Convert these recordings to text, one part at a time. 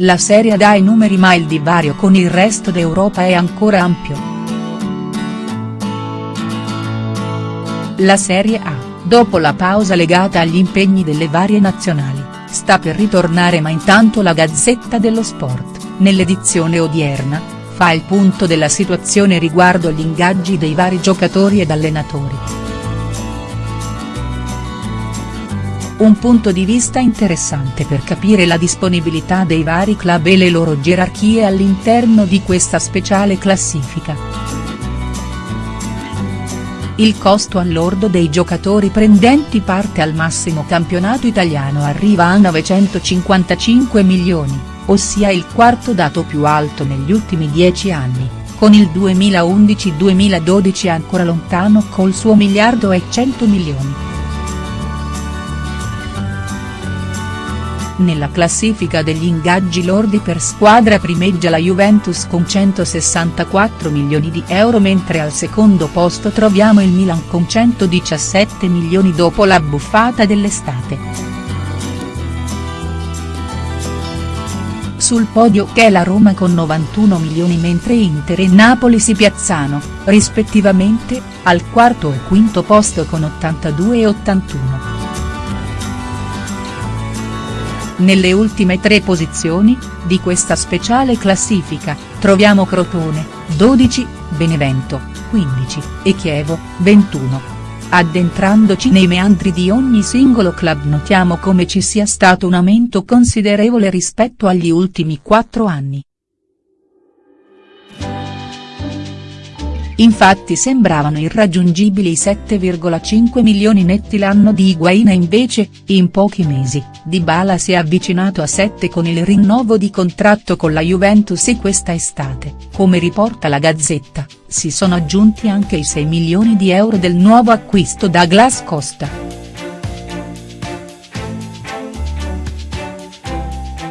La Serie dà i numeri ma il divario con il resto d'Europa è ancora ampio. La Serie A, dopo la pausa legata agli impegni delle varie nazionali, sta per ritornare ma intanto la Gazzetta dello Sport, nell'edizione odierna, fa il punto della situazione riguardo gli ingaggi dei vari giocatori ed allenatori. Un punto di vista interessante per capire la disponibilità dei vari club e le loro gerarchie all'interno di questa speciale classifica. Il costo all'ordo dei giocatori prendenti parte al massimo campionato italiano arriva a 955 milioni, ossia il quarto dato più alto negli ultimi dieci anni, con il 2011-2012 ancora lontano col suo miliardo e 100 milioni. Nella classifica degli ingaggi lordi per squadra primeggia la Juventus con 164 milioni di euro mentre al secondo posto troviamo il Milan con 117 milioni dopo la buffata dell'estate. Sul podio c'è la Roma con 91 milioni mentre Inter e Napoli si piazzano, rispettivamente, al quarto e quinto posto con 82 e 81. Nelle ultime tre posizioni, di questa speciale classifica, troviamo Crotone, 12, Benevento, 15, e Chievo, 21. Addentrandoci nei meandri di ogni singolo club notiamo come ci sia stato un aumento considerevole rispetto agli ultimi quattro anni. Infatti sembravano irraggiungibili i 7,5 milioni netti l'anno di Higuain e invece, in pochi mesi, Dybala si è avvicinato a 7 con il rinnovo di contratto con la Juventus e questa estate, come riporta la Gazzetta, si sono aggiunti anche i 6 milioni di euro del nuovo acquisto Douglas Costa.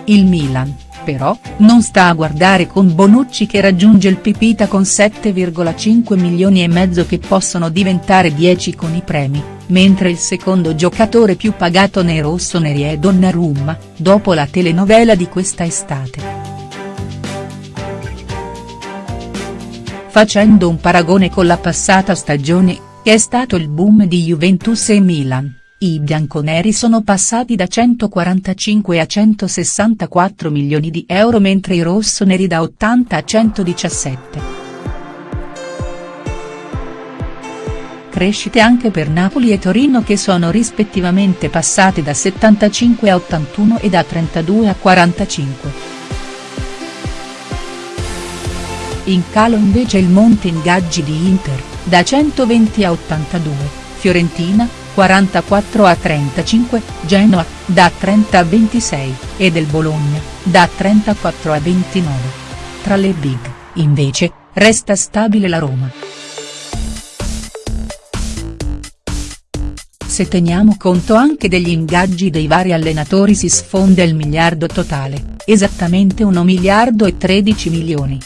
Il Milan però, non sta a guardare con Bonucci che raggiunge il Pipita con 7,5 milioni e mezzo che possono diventare 10 con i premi, mentre il secondo giocatore più pagato nei rossoneri è Donnarumma, dopo la telenovela di questa estate. Facendo un paragone con la passata stagione, è stato il boom di Juventus e Milan i bianconeri sono passati da 145 a 164 milioni di euro mentre i rossoneri da 80 a 117. Crescite anche per Napoli e Torino che sono rispettivamente passate da 75 a 81 e da 32 a 45. In calo invece il monte ingaggi di Inter, da 120 a 82, Fiorentina, 44 a 35, Genoa, da 30 a 26, e del Bologna, da 34 a 29. Tra le big, invece, resta stabile la Roma. Se teniamo conto anche degli ingaggi dei vari allenatori si sfonda il miliardo totale, esattamente 1 miliardo e 13 milioni.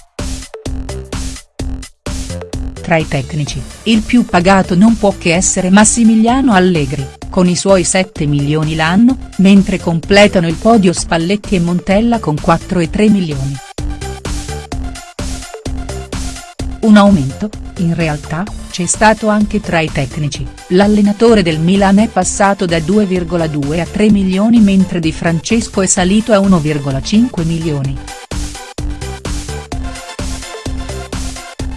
Tra i tecnici, il più pagato non può che essere Massimiliano Allegri, con i suoi 7 milioni l'anno, mentre completano il podio Spalletti e Montella con 4 e 3 milioni. Un aumento, in realtà, c'è stato anche tra i tecnici, l'allenatore del Milan è passato da 2,2 a 3 milioni mentre Di Francesco è salito a 1,5 milioni.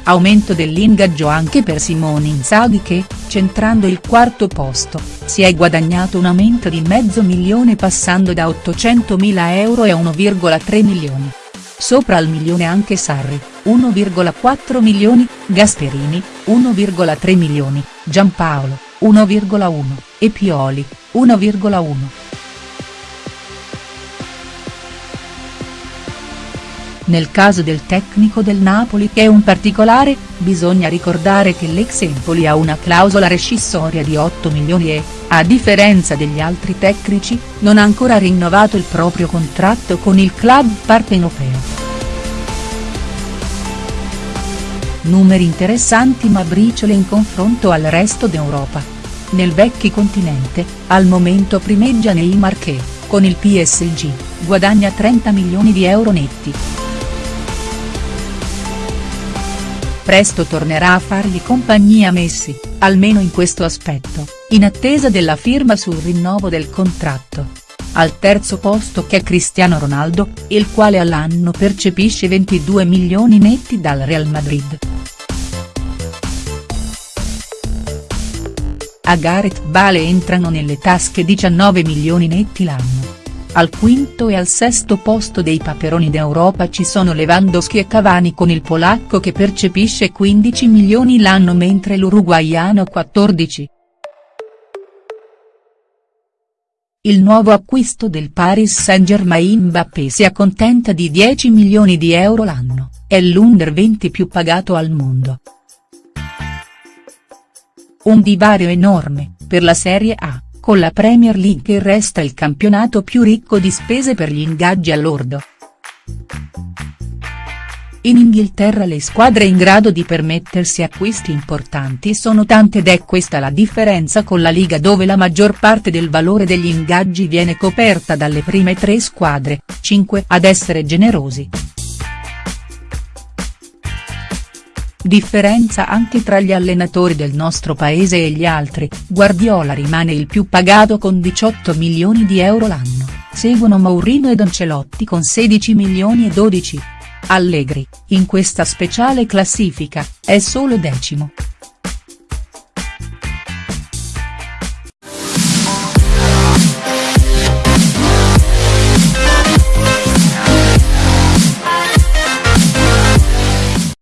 Aumento dell'ingaggio anche per Simone Inzaghi che, centrando il quarto posto, si è guadagnato un aumento di mezzo milione passando da 800.000 euro a 1,3 milioni. Sopra al milione anche Sarri, 1,4 milioni, Gasperini, 1,3 milioni, Giampaolo, 1,1, e Pioli, 1,1. Nel caso del tecnico del Napoli che è un particolare, bisogna ricordare che l'ex Empoli ha una clausola rescissoria di 8 milioni e, a differenza degli altri tecnici, non ha ancora rinnovato il proprio contratto con il club partenopeo. Numeri interessanti ma briciole in confronto al resto d'Europa. Nel vecchio continente, al momento primeggia Neymar che, con il PSG, guadagna 30 milioni di euro netti. Presto tornerà a fargli compagnia Messi, almeno in questo aspetto, in attesa della firma sul rinnovo del contratto. Al terzo posto c'è Cristiano Ronaldo, il quale all'anno percepisce 22 milioni netti dal Real Madrid. A Gareth Bale entrano nelle tasche 19 milioni netti l'anno. Al quinto e al sesto posto dei Paperoni d'Europa ci sono Lewandowski e Cavani con il polacco che percepisce 15 milioni l'anno mentre l'uruguaiano 14. Il nuovo acquisto del Paris Saint-Germain Mbappé si accontenta di 10 milioni di euro l'anno, è l'under 20 più pagato al mondo. Un divario enorme, per la Serie A con la Premier League resta il campionato più ricco di spese per gli ingaggi all'ordo. In Inghilterra le squadre in grado di permettersi acquisti importanti sono tante ed è questa la differenza con la Liga dove la maggior parte del valore degli ingaggi viene coperta dalle prime tre squadre, 5 ad essere generosi. Differenza anche tra gli allenatori del nostro paese e gli altri, Guardiola rimane il più pagato con 18 milioni di euro l'anno, seguono Mourinho ed Ancelotti con 16 milioni e 12. Allegri, in questa speciale classifica, è solo decimo.